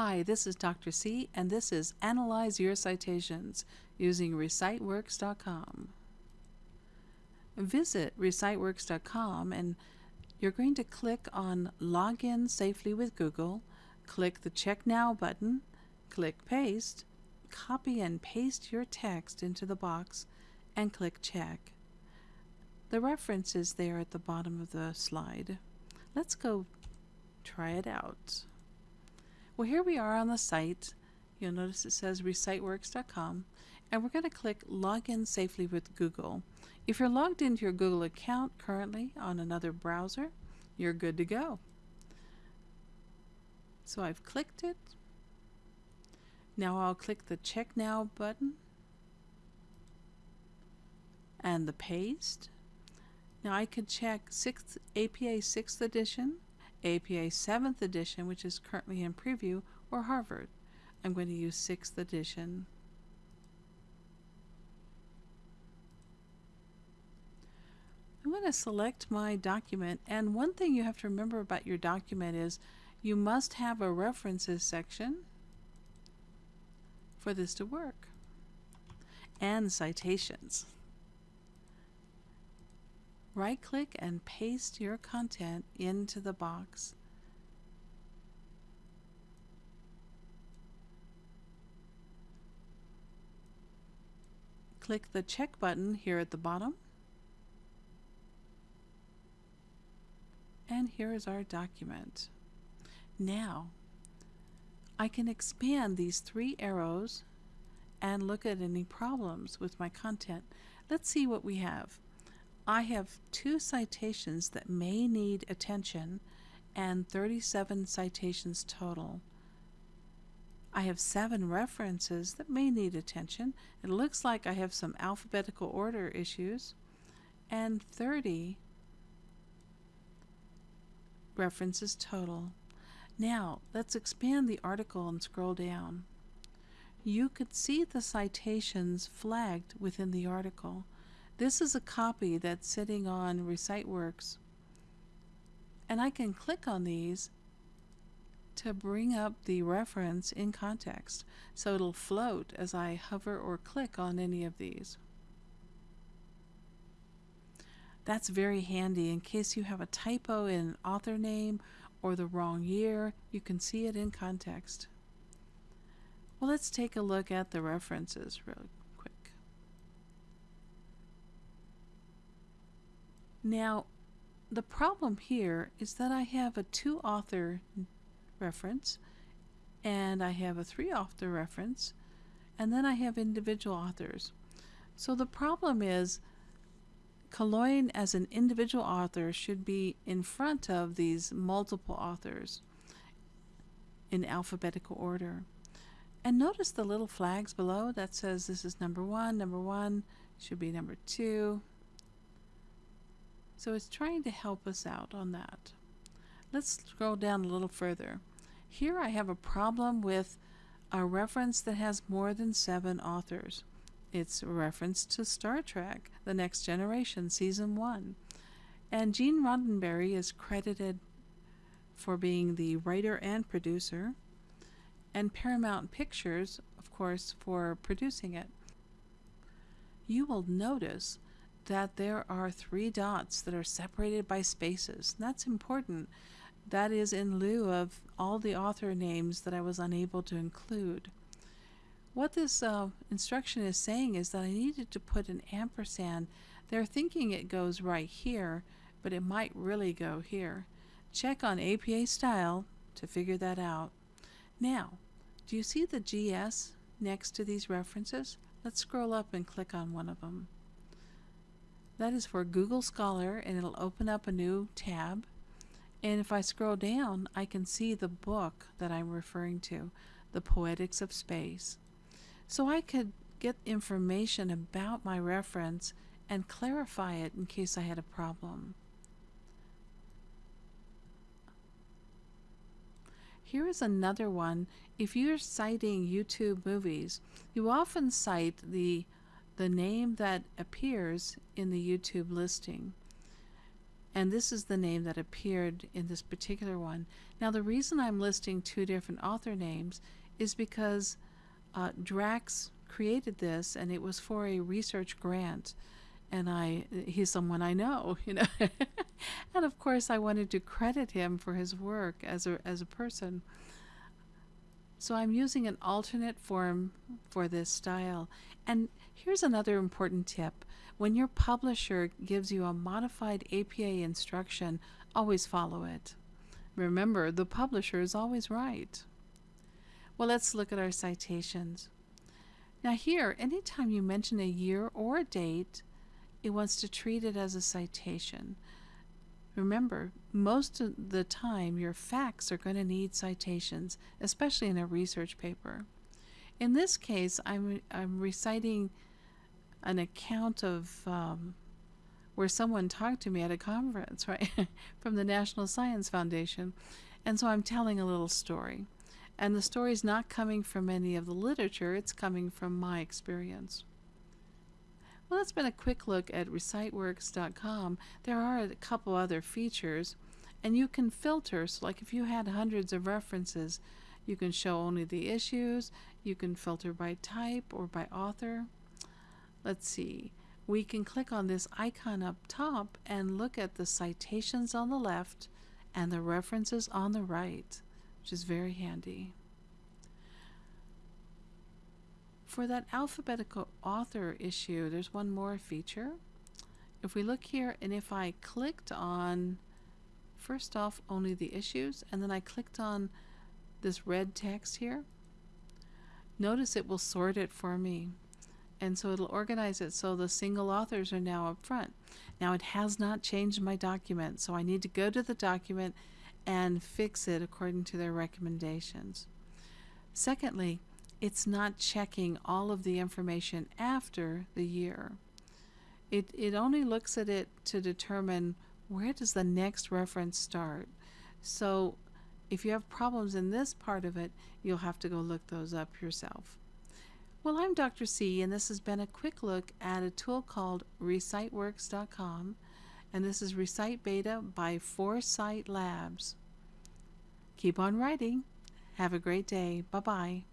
Hi, this is Dr. C, and this is Analyze Your Citations using ReciteWorks.com. Visit ReciteWorks.com and you're going to click on Login Safely with Google, click the Check Now button, click Paste, copy and paste your text into the box, and click Check. The reference is there at the bottom of the slide. Let's go try it out. Well, here we are on the site. You'll notice it says reciteworks.com, and we're going to click Login Safely with Google. If you're logged into your Google account currently on another browser, you're good to go. So I've clicked it. Now I'll click the Check Now button and the paste. Now I could check 6th, APA 6th edition APA 7th edition, which is currently in preview, or Harvard. I'm going to use 6th edition. I'm going to select my document and one thing you have to remember about your document is you must have a references section for this to work and citations. Right click and paste your content into the box. Click the check button here at the bottom. And here is our document. Now, I can expand these three arrows and look at any problems with my content. Let's see what we have. I have two citations that may need attention and 37 citations total. I have seven references that may need attention. It looks like I have some alphabetical order issues and 30 references total. Now, let's expand the article and scroll down. You could see the citations flagged within the article. This is a copy that's sitting on ReciteWorks. And I can click on these to bring up the reference in context. So it'll float as I hover or click on any of these. That's very handy in case you have a typo in author name or the wrong year, you can see it in context. Well, let's take a look at the references really Now, the problem here is that I have a two author reference and I have a three author reference and then I have individual authors. So the problem is Killoyne as an individual author should be in front of these multiple authors in alphabetical order. And notice the little flags below that says this is number one, number one, should be number two, so it's trying to help us out on that. Let's scroll down a little further. Here I have a problem with a reference that has more than seven authors. It's a reference to Star Trek, The Next Generation, Season 1. And Gene Roddenberry is credited for being the writer and producer, and Paramount Pictures, of course, for producing it. You will notice that there are three dots that are separated by spaces. That's important. That is in lieu of all the author names that I was unable to include. What this uh, instruction is saying is that I needed to put an ampersand. They're thinking it goes right here, but it might really go here. Check on APA style to figure that out. Now, do you see the GS next to these references? Let's scroll up and click on one of them. That is for Google Scholar and it'll open up a new tab. And if I scroll down, I can see the book that I'm referring to, The Poetics of Space. So I could get information about my reference and clarify it in case I had a problem. Here is another one. If you're citing YouTube movies, you often cite the the name that appears in the YouTube listing. And this is the name that appeared in this particular one. Now, the reason I'm listing two different author names is because uh, Drax created this and it was for a research grant. And I, he's someone I know, you know. and of course, I wanted to credit him for his work as a, as a person. So I'm using an alternate form for this style. And here's another important tip. When your publisher gives you a modified APA instruction, always follow it. Remember, the publisher is always right. Well, let's look at our citations. Now here, anytime you mention a year or a date, it wants to treat it as a citation. Remember, most of the time your facts are going to need citations, especially in a research paper. In this case, I'm, I'm reciting an account of um, where someone talked to me at a conference, right, from the National Science Foundation. And so I'm telling a little story. And the story is not coming from any of the literature, it's coming from my experience. Well, that's been a quick look at reciteworks.com. There are a couple other features, and you can filter. So, like if you had hundreds of references, you can show only the issues, you can filter by type or by author. Let's see. We can click on this icon up top and look at the citations on the left and the references on the right, which is very handy. For that alphabetical author issue, there's one more feature. If we look here and if I clicked on, first off, only the issues, and then I clicked on this red text here, notice it will sort it for me. And so it'll organize it so the single authors are now up front. Now it has not changed my document, so I need to go to the document and fix it according to their recommendations. Secondly, it's not checking all of the information after the year. It, it only looks at it to determine where does the next reference start. So if you have problems in this part of it, you'll have to go look those up yourself. Well, I'm Dr. C, and this has been a quick look at a tool called ReciteWorks.com, and this is Recite Beta by 4cite Labs. Keep on writing. Have a great day. Bye bye.